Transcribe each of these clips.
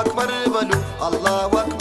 أكبر بلو الله أكبر.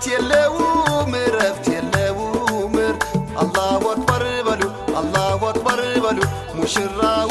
እረፍት የለውም እረፍት የለውም። አላሁ አክበር በሉ አላሁ አክበር በሉ ሙሽራው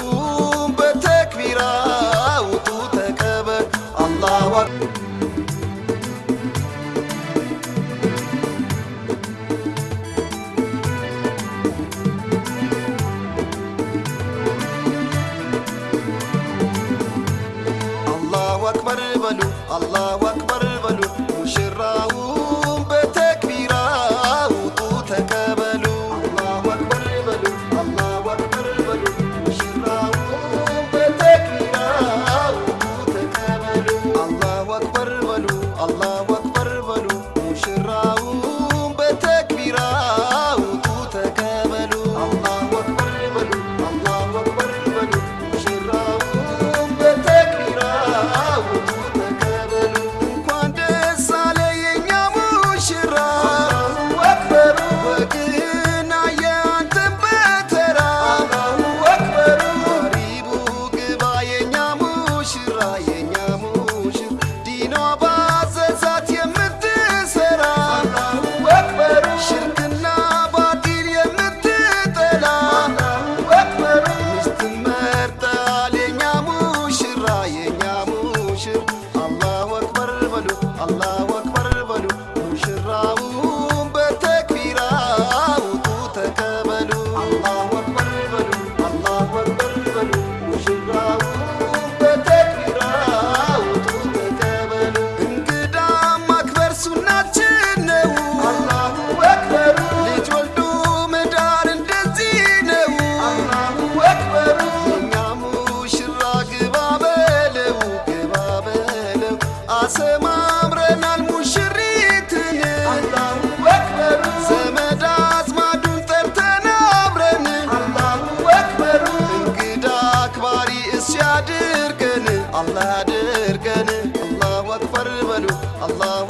አላሁ አክበር በሉ ሙሽራውን በተክቢራ አላሁ አክበር አላሁ አክበር በሉ ሙሽራውን በተክቢራ ውጡ ማክበር ሱናችን ነው። ልጅ ወልዱ መዳር እንደዚህ ነው። አላሁ አክበሩ እኛ ሙሽራ አሰማ الله أكبر. الله